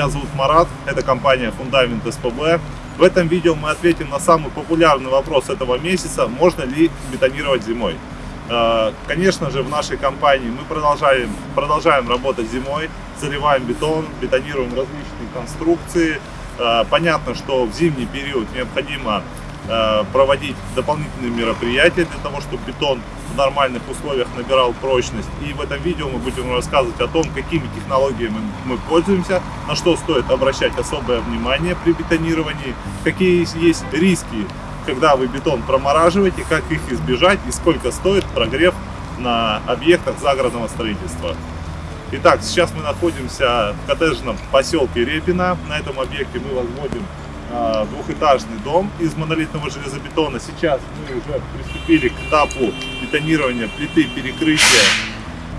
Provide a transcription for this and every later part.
Меня зовут Марат, это компания Фундамент СПБ. В этом видео мы ответим на самый популярный вопрос этого месяца, можно ли бетонировать зимой. Э, конечно же, в нашей компании мы продолжаем, продолжаем работать зимой, заливаем бетон, бетонируем различные конструкции. Э, понятно, что в зимний период необходимо Э, проводить дополнительные мероприятия для того, чтобы бетон в нормальных условиях набирал прочность. И в этом видео мы будем рассказывать о том, какими технологиями мы пользуемся, на что стоит обращать особое внимание при бетонировании, какие есть риски, когда вы бетон промораживаете, как их избежать и сколько стоит прогрев на объектах загородного строительства. Итак, сейчас мы находимся в коттеджном поселке Репина. На этом объекте мы возводим двухэтажный дом из монолитного железобетона. Сейчас мы уже приступили к этапу бетонирования плиты перекрытия.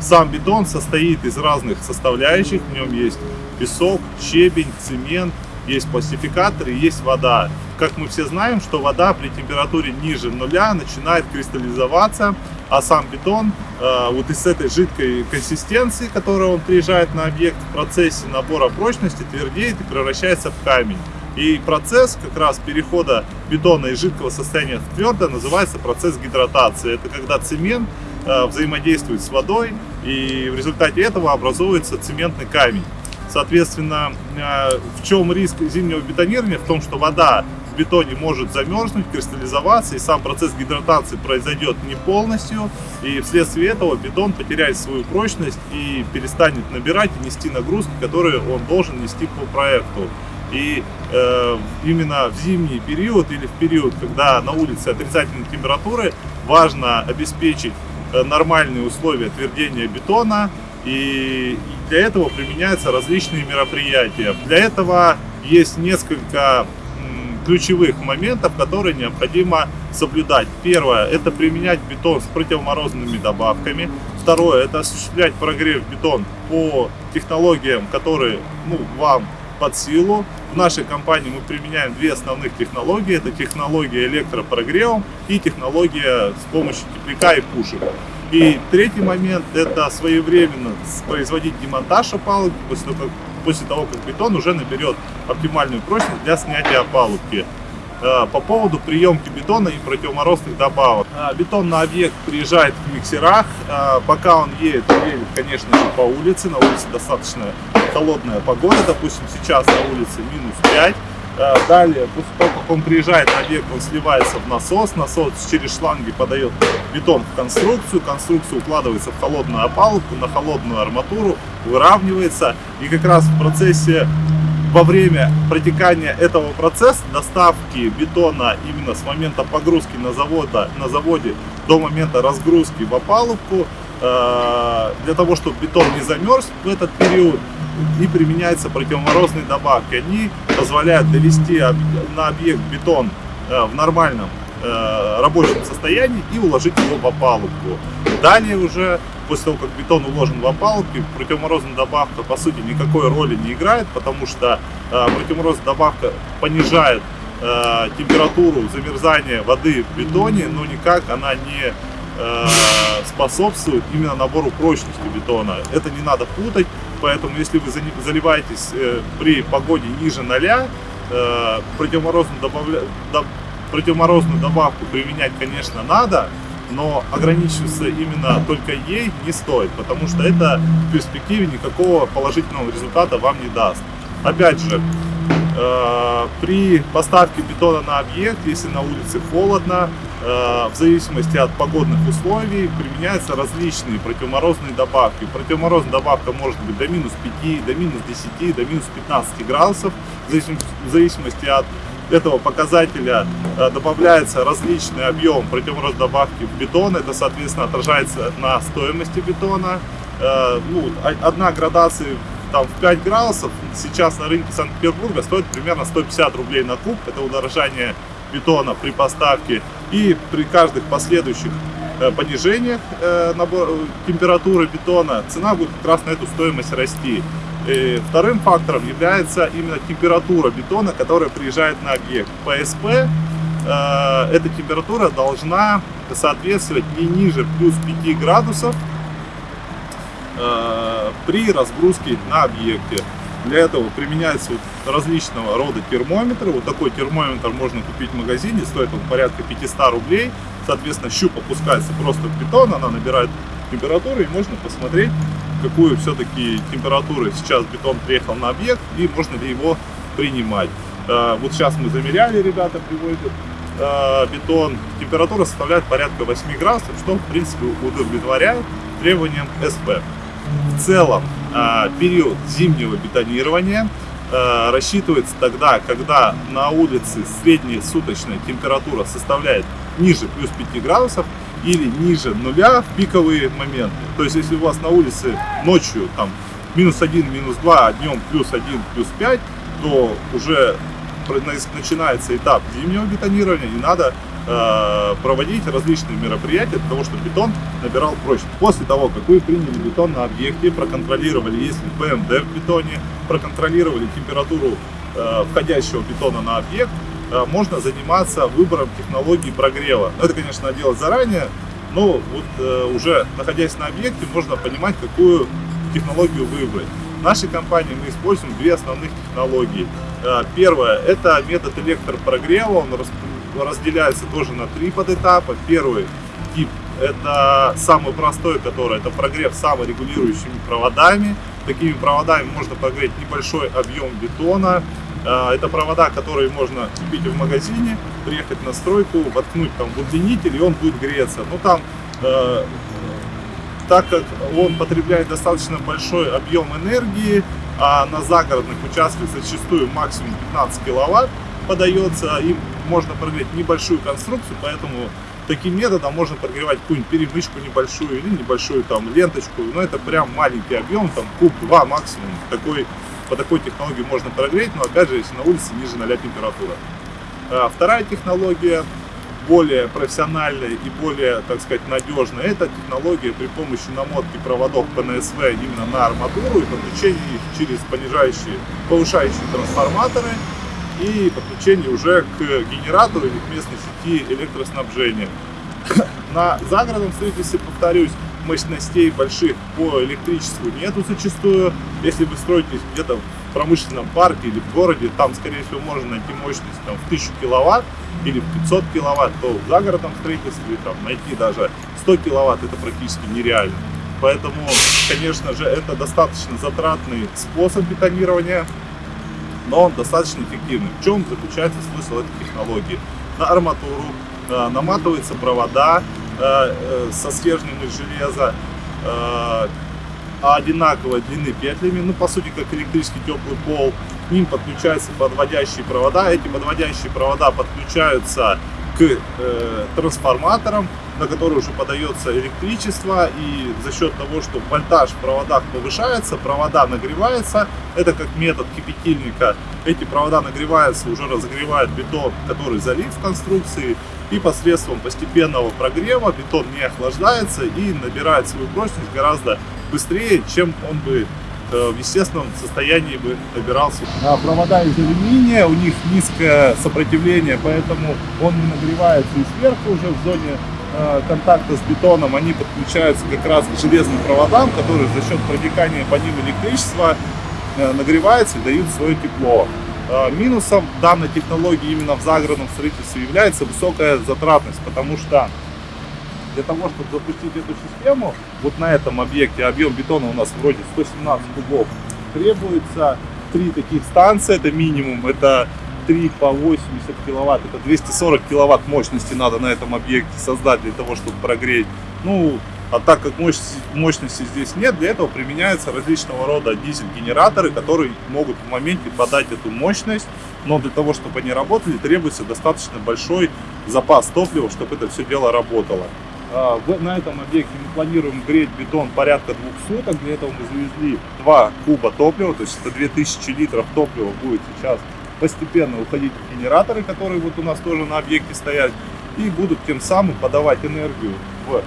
Сам бетон состоит из разных составляющих. В нем есть песок, щебень, цемент, есть пластификатор и есть вода. Как мы все знаем, что вода при температуре ниже нуля начинает кристаллизоваться, а сам бетон э, вот из этой жидкой консистенции, которая он приезжает на объект в процессе набора прочности, твердеет и превращается в камень. И процесс как раз перехода бетона из жидкого состояния в твердое называется процесс гидратации. Это когда цемент э, взаимодействует с водой, и в результате этого образуется цементный камень. Соответственно, э, в чем риск зимнего бетонирования? В том, что вода в бетоне может замерзнуть, кристаллизоваться, и сам процесс гидратации произойдет не полностью, и вследствие этого бетон потеряет свою прочность и перестанет набирать и нести нагрузки, которые он должен нести по проекту. И э, именно в зимний период или в период, когда на улице отрицательные температуры, важно обеспечить э, нормальные условия твердения бетона. И для этого применяются различные мероприятия. Для этого есть несколько ключевых моментов, которые необходимо соблюдать. Первое, это применять бетон с противоморозными добавками. Второе, это осуществлять прогрев бетон по технологиям, которые ну, вам под силу. В нашей компании мы применяем две основных технологии. Это технология электропрогрева и технология с помощью тепляка и пушек. И третий момент – это своевременно производить демонтаж опалубки после того, как, после того, как бетон уже наберет оптимальную прочность для снятия опалубки. Э, по поводу приемки бетона и противоморозных добавок. Э, бетон на объект приезжает в миксерах. Э, пока он едет, едет, конечно же, по улице. На улице достаточно холодная погода. Допустим, сейчас на улице минус 5. Далее, после того, как он приезжает на объект, он сливается в насос. Насос через шланги подает бетон в конструкцию. Конструкция укладывается в холодную опалубку, на холодную арматуру, выравнивается. И как раз в процессе во время протекания этого процесса доставки бетона именно с момента погрузки на, завода, на заводе до момента разгрузки в опалубку, э, для того, чтобы бетон не замерз в этот период, и применяются противоморозные добавки. Они позволяют довести на объект бетон э, в нормальном э, рабочем состоянии и уложить его в опалубку. Далее уже после того, как бетон уложен в опалубки, противоморозная добавка по сути никакой роли не играет, потому что э, противоморозная добавка понижает э, температуру замерзания воды в бетоне, но никак она не э, способствует именно набору прочности бетона. Это не надо путать, поэтому если вы заливаетесь э, при погоде ниже 0, э, противоморозную, добавля... противоморозную добавку применять, конечно, надо, но ограничиваться именно только ей не стоит, потому что это в перспективе никакого положительного результата вам не даст. Опять же, э, при поставке бетона на объект, если на улице холодно, э, в зависимости от погодных условий применяются различные противоморозные добавки. Противоморозная добавка может быть до минус 5, до минус 10, до минус 15 градусов, в зависимости от этого показателя э, добавляется различный объем противомороз добавки в бетон. Это, соответственно, отражается на стоимости бетона. Э, ну, одна градация там, в 5 градусов сейчас на рынке Санкт-Петербурга стоит примерно 150 рублей на куб. Это удорожание бетона при поставке. И при каждых последующих э, понижениях температуры бетона цена будет как раз на эту стоимость расти. Вторым фактором является именно температура бетона, которая приезжает на объект. ПСП, э, эта температура должна соответствовать не ниже плюс 5 градусов э, при разгрузке на объекте. Для этого применяются вот различного рода термометры. Вот такой термометр можно купить в магазине, стоит он порядка 500 рублей. Соответственно, щуп опускается просто в бетон, она набирает температуру и можно посмотреть, какую все-таки температуру сейчас бетон приехал на объект и можно ли его принимать. А, вот сейчас мы замеряли, ребята приводят а, бетон. Температура составляет порядка 8 градусов, что в принципе удовлетворяет требованиям СП. В целом а, период зимнего бетонирования рассчитывается тогда, когда на улице средняя суточная температура составляет ниже плюс 5 градусов или ниже нуля в пиковые моменты. То есть, если у вас на улице ночью там минус 1, минус 2, а днем плюс 1, плюс 5, то уже начинается этап зимнего бетонирования и надо э, проводить различные мероприятия для того, чтобы бетон набирал прочность. После того, как вы приняли бетон на объекте, проконтролировали, есть ли ПМД в бетоне, проконтролировали температуру э, входящего бетона на объект, можно заниматься выбором технологии прогрева. Это, конечно, делать заранее, но вот э, уже находясь на объекте, можно понимать, какую технологию выбрать. В нашей компании мы используем две основных технологии. Э, первое – это метод электропрогрева, он разделяется тоже на три подэтапа. Первый тип – это самый простой, который это прогрев саморегулирующими проводами. Такими проводами можно прогреть небольшой объем бетона. Э, это провода, которые можно купить в магазине, приехать на стройку, воткнуть там в удлинитель, и он будет греться. Ну там э, так как он потребляет достаточно большой объем энергии, а на загородных участках зачастую максимум 15 киловатт подается, им можно прогреть небольшую конструкцию, поэтому таким методом можно прогревать какую-нибудь перемычку небольшую или небольшую там ленточку, но это прям маленький объем, там куб 2 максимум, такой, по такой технологии можно прогреть, но опять же, если на улице ниже 0 температура. А вторая технология более профессиональная и более, так сказать, надежная, это технология при помощи намотки проводов ПНСВ именно на арматуру и подключения их через понижающие, повышающие трансформаторы и подключение уже к генератору или к местной сети электроснабжения. На загородном строительстве, повторюсь, мощностей больших по электричеству нету зачастую. Если вы строитесь где-то в промышленном парке или в городе, там, скорее всего, можно найти мощность там, в 1000 киловатт или в 500 киловатт, то в загородном строительстве там, найти даже 100 киловатт это практически нереально. Поэтому, конечно же, это достаточно затратный способ бетонирования, но он достаточно эффективный. В чем заключается смысл этой технологии? На арматуру э, наматываются провода со стержнем из железа, э, одинаковой длины петлями, ну по сути как электрический теплый пол. К ним подключаются подводящие провода. Эти подводящие провода подключаются к э, трансформаторам, на которые уже подается электричество. И за счет того, что вольтаж в проводах повышается, провода нагреваются. Это как метод кипятильника. Эти провода нагреваются, уже разогревают бетон, который залит в конструкции. И посредством постепенного прогрева бетон не охлаждается и набирает свою прочность гораздо быстрее, чем он бы э, в естественном состоянии бы набирался. А провода из алюминия, у них низкое сопротивление, поэтому он не нагревается и сверху уже в зоне э, контакта с бетоном, они подключаются как раз к железным проводам, которые за счет проникания по ним электричества э, нагреваются и дают свое тепло. Минусом данной технологии именно в загородном строительстве является высокая затратность, потому что для того, чтобы запустить эту систему, вот на этом объекте объем бетона у нас вроде 117 кубов, требуется три таких станции, это минимум, это 3 по 80 киловатт, это 240 киловатт мощности надо на этом объекте создать для того, чтобы прогреть. Ну, а так как мощности, здесь нет, для этого применяются различного рода дизель-генераторы, которые могут в моменте подать эту мощность, но для того, чтобы они работали, требуется достаточно большой запас топлива, чтобы это все дело работало. А, на этом объекте мы планируем греть бетон порядка двух суток. Для этого мы завезли 2 куба топлива, то есть это 2000 литров топлива будет сейчас постепенно уходить в генераторы, которые вот у нас тоже на объекте стоят, и будут тем самым подавать энергию в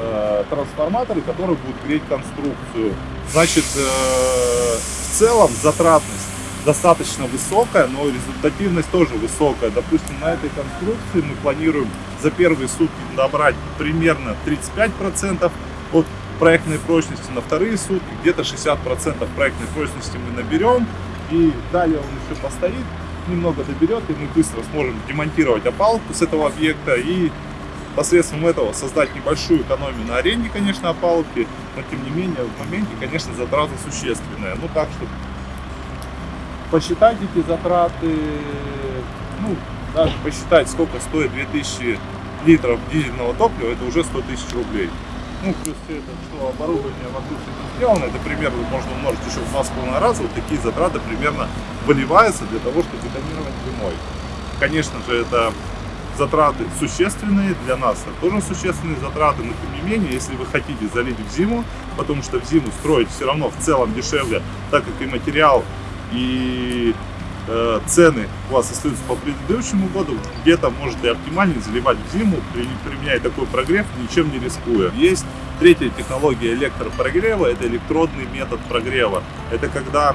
э, трансформаторы, которые будут греть конструкцию. Значит, э, в целом затратность достаточно высокая, но результативность тоже высокая. Допустим, на этой конструкции мы планируем за первые сутки набрать примерно 35% от проектной прочности на вторые сутки, где-то 60% проектной прочности мы наберем, и далее он еще постоит, немного доберет, и мы быстро сможем демонтировать опалубку с этого объекта и посредством этого создать небольшую экономию на аренде, конечно, опалубки, но тем не менее в моменте, конечно, затраты существенные. Ну так что посчитать эти затраты, ну даже посчитать, сколько стоит 2000 литров дизельного топлива, это уже 100 тысяч рублей. Ну, плюс все это, что оборудование вокруг это сделано, это примерно можно умножить еще в два с половиной раза, вот такие затраты примерно выливаются для того, чтобы бетонировать зимой. Конечно же, это затраты существенные, для нас это тоже существенные затраты, но тем не менее, если вы хотите залить в зиму, потому что в зиму строить все равно в целом дешевле, так как и материал, и э, цены у вас остаются по предыдущему году, где-то может и оптимальнее заливать в зиму, применяя такой прогрев, ничем не рискуя. Есть третья технология электропрогрева, это электродный метод прогрева. Это когда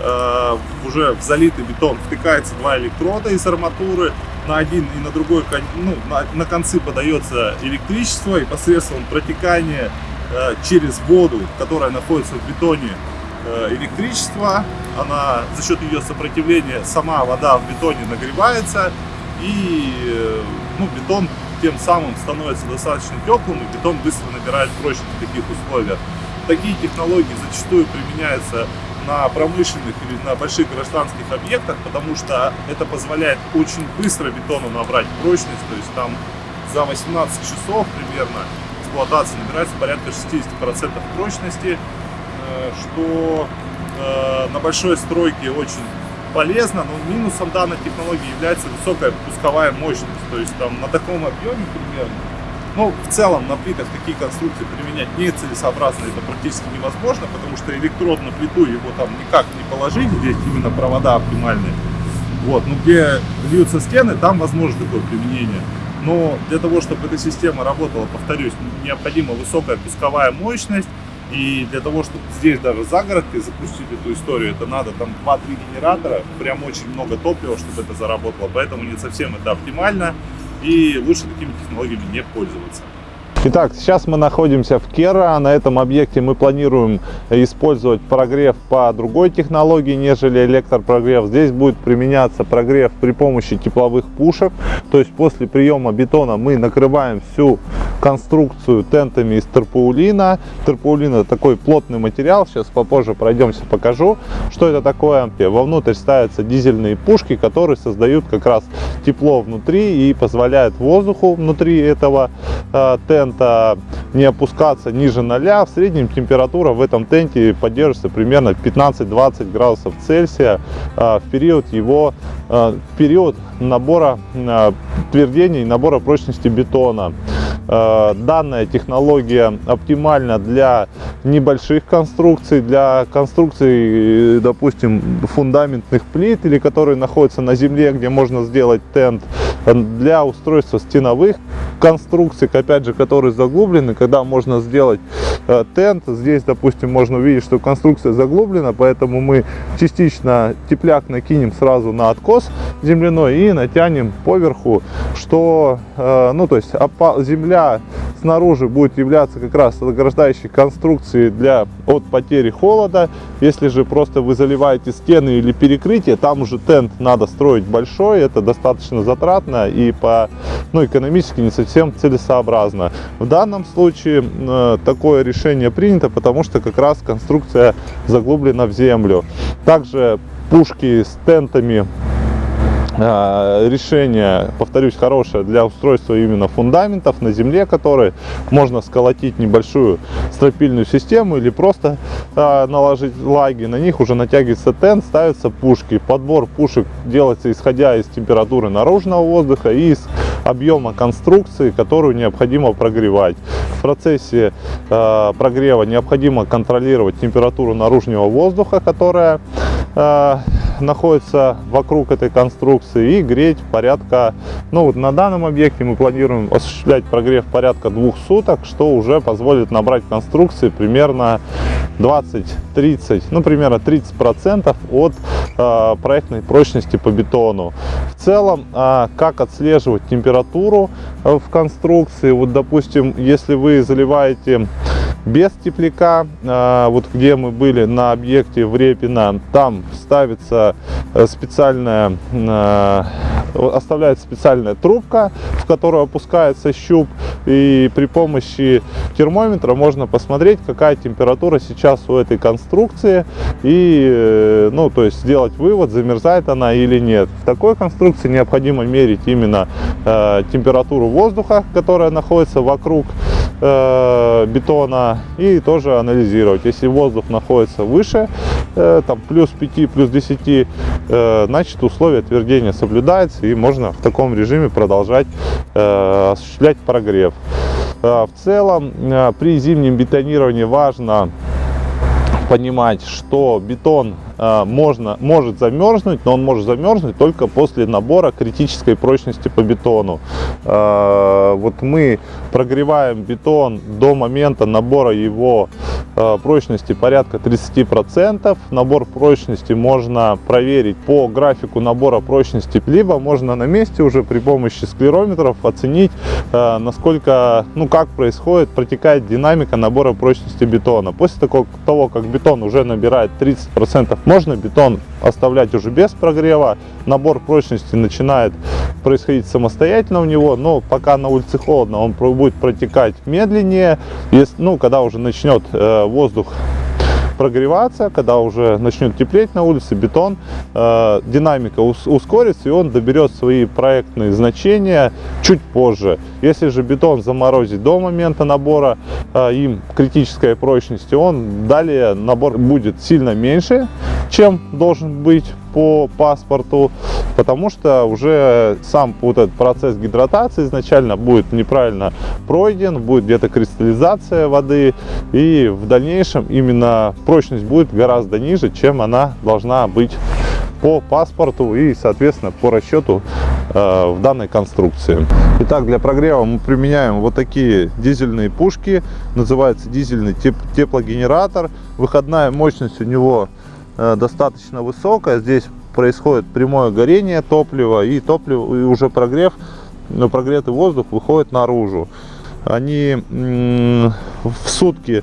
э, уже в залитый бетон втыкается два электрода из арматуры, на один и на другой ну, на, на концы подается электричество и посредством протекания э, через воду, которая находится в бетоне, э, электричество, она за счет ее сопротивления сама вода в бетоне нагревается и э, ну, бетон тем самым становится достаточно теплым и бетон быстро набирает прочность в таких условиях. Такие технологии зачастую применяются на промышленных или на больших гражданских объектах, потому что это позволяет очень быстро бетону набрать прочность, то есть там за 18 часов примерно эксплуатации набирается порядка 60% прочности, э, что э, на большой стройке очень полезно, но минусом данной технологии является высокая пусковая мощность, то есть там на таком объеме примерно но ну, в целом на плитах такие конструкции применять нецелесообразно, это практически невозможно, потому что электрод на плиту его там никак не положить, здесь именно провода оптимальные. Вот, ну где льются стены, там возможно такое применение. Но для того, чтобы эта система работала, повторюсь, необходима высокая пусковая мощность. И для того, чтобы здесь даже загородкой запустить эту историю, это надо там 2-3 генератора, прям очень много топлива, чтобы это заработало. Поэтому не совсем это оптимально и лучше такими технологиями не пользоваться. Итак, сейчас мы находимся в Кера. На этом объекте мы планируем использовать прогрев по другой технологии, нежели электропрогрев. Здесь будет применяться прогрев при помощи тепловых пушек. То есть после приема бетона мы накрываем всю конструкцию тентами из терпаулина. Терпаулин такой плотный материал. Сейчас попозже пройдемся, покажу, что это такое. Вовнутрь ставятся дизельные пушки, которые создают как раз тепло внутри и позволяют воздуху внутри этого э, тента тента не опускаться ниже 0. В среднем температура в этом тенте поддерживается примерно 15-20 градусов Цельсия а, в период его а, период набора а, твердения и набора прочности бетона. Данная технология оптимальна для небольших конструкций, для конструкций, допустим, фундаментных плит или которые находятся на земле, где можно сделать тент для устройства стеновых конструкций, опять же, которые заглублены, когда можно сделать э, тент. Здесь, допустим, можно увидеть, что конструкция заглублена, поэтому мы частично тепляк накинем сразу на откос земляной и натянем поверху, что, э, ну, то есть земля снаружи будет являться как раз ограждающей конструкцией для, от потери холода. Если же просто вы заливаете стены или перекрытие, там уже тент надо строить большой, это достаточно затратно и по ну, экономически не совсем целесообразно. В данном случае э, такое решение принято, потому что как раз конструкция заглублена в землю. Также пушки с тентами решение, повторюсь, хорошее для устройства именно фундаментов на земле, которые можно сколотить небольшую стропильную систему или просто а, наложить лаги. На них уже натягивается тент, ставятся пушки. Подбор пушек делается исходя из температуры наружного воздуха и из объема конструкции, которую необходимо прогревать. В процессе э, прогрева необходимо контролировать температуру наружного воздуха, которая э, находится вокруг этой конструкции и греть порядка, ну вот на данном объекте мы планируем осуществлять прогрев порядка двух суток, что уже позволит набрать конструкции примерно 20-30, ну примерно 30 процентов от э, проектной прочности по бетону. В целом, э, как отслеживать температуру э, в конструкции, вот допустим, если вы заливаете без тепляка. А, вот где мы были на объекте в Репино, там ставится э, специальная, а, оставляется специальная трубка, в которую опускается щуп. И при помощи термометра можно посмотреть, какая температура сейчас у этой конструкции. И, э, ну, то есть сделать вывод, замерзает она или нет. В такой конструкции необходимо мерить именно э, температуру воздуха, которая находится вокруг э, бетона и тоже анализировать. Если воздух находится выше, э, там плюс 5, плюс 10, э, значит условия твердения соблюдаются и можно в таком режиме продолжать осуществлять прогрев. В целом при зимнем бетонировании важно понимать, что бетон можно, может замерзнуть, но он может замерзнуть только после набора критической прочности по бетону. Э, вот мы прогреваем бетон до момента набора его э, прочности порядка 30%. Набор прочности можно проверить по графику набора прочности, либо можно на месте уже при помощи склерометров оценить, э, насколько, ну как происходит, протекает динамика набора прочности бетона. После того, как бетон уже набирает 30%, можно бетон оставлять уже без прогрева. Набор прочности начинает происходить самостоятельно у него, но пока на улице холодно, он будет протекать медленнее. Если, ну, когда уже начнет э, воздух прогреваться, когда уже начнет теплеть на улице, бетон, э, динамика ус ускорится и он доберет свои проектные значения чуть позже. Если же бетон заморозить до момента набора э, им критической прочности, он далее набор будет сильно меньше, чем должен быть по паспорту, потому что уже сам вот этот процесс гидратации изначально будет неправильно пройден, будет где-то кристаллизация воды, и в дальнейшем именно прочность будет гораздо ниже, чем она должна быть по паспорту и, соответственно, по расчету э, в данной конструкции. Итак, для прогрева мы применяем вот такие дизельные пушки. Называется дизельный теп теплогенератор. Выходная мощность у него достаточно высокая. Здесь происходит прямое горение топлива и топливо и уже прогрев, но прогретый воздух выходит наружу. Они в сутки,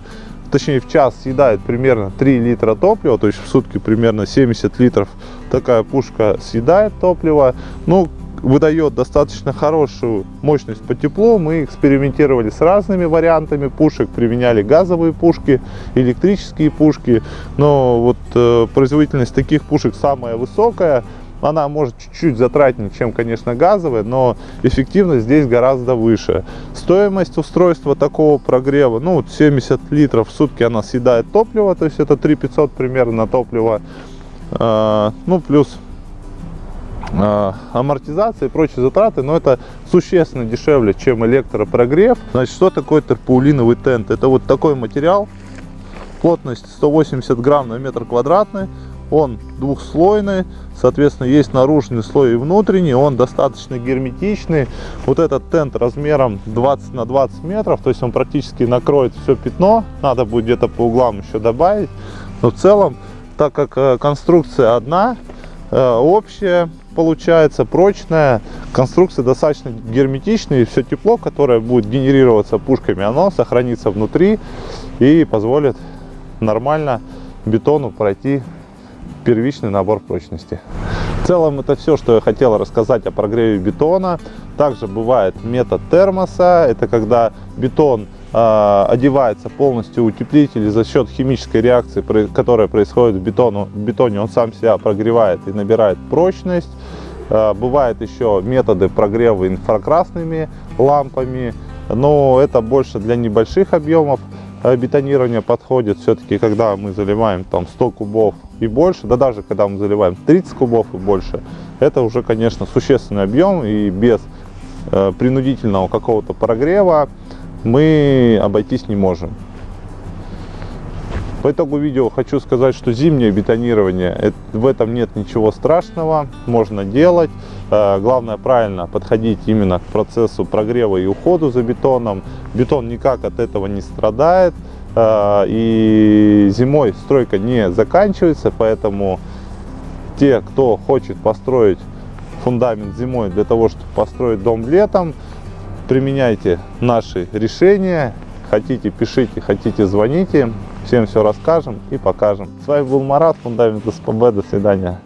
точнее в час съедают примерно 3 литра топлива, то есть в сутки примерно 70 литров такая пушка съедает топлива. Ну, выдает достаточно хорошую мощность по теплу. Мы экспериментировали с разными вариантами пушек, применяли газовые пушки, электрические пушки, но вот э, производительность таких пушек самая высокая. Она может чуть-чуть затратнее, чем, конечно, газовая, но эффективность здесь гораздо выше. Стоимость устройства такого прогрева, ну, 70 литров в сутки она съедает топливо, то есть это 3500 примерно топлива. Э, ну, плюс амортизация и прочие затраты, но это существенно дешевле, чем электропрогрев. Значит, что такое терпаулиновый тент? Это вот такой материал, плотность 180 грамм на метр квадратный, он двухслойный, соответственно, есть наружный слой и внутренний, он достаточно герметичный. Вот этот тент размером 20 на 20 метров, то есть он практически накроет все пятно, надо будет где-то по углам еще добавить. Но в целом, так как э, конструкция одна, э, общая, получается прочная, конструкция достаточно герметичная, и все тепло, которое будет генерироваться пушками, оно сохранится внутри и позволит нормально бетону пройти первичный набор прочности. В целом это все, что я хотел рассказать о прогреве бетона. Также бывает метод термоса, это когда бетон одевается полностью утеплитель за счет химической реакции, которая происходит в, бетону, в бетоне, он сам себя прогревает и набирает прочность. Э, бывают еще методы прогрева инфракрасными лампами, но это больше для небольших объемов бетонирования подходит. Все-таки, когда мы заливаем там 100 кубов и больше, да даже когда мы заливаем 30 кубов и больше, это уже, конечно, существенный объем и без э, принудительного какого-то прогрева мы обойтись не можем. По итогу видео хочу сказать, что зимнее бетонирование, в этом нет ничего страшного, можно делать. Э, главное правильно подходить именно к процессу прогрева и уходу за бетоном. Бетон никак от этого не страдает. Э, и зимой стройка не заканчивается, поэтому те, кто хочет построить фундамент зимой для того, чтобы построить дом летом, применяйте наши решения, Хотите, пишите, хотите, звоните. Всем все расскажем и покажем. С вами был Марат, Фундамент СПБ. До свидания.